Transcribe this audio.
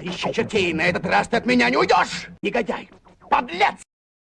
Ищи чертей, на этот раз ты от меня не уйдешь! Негодяй! Подлец!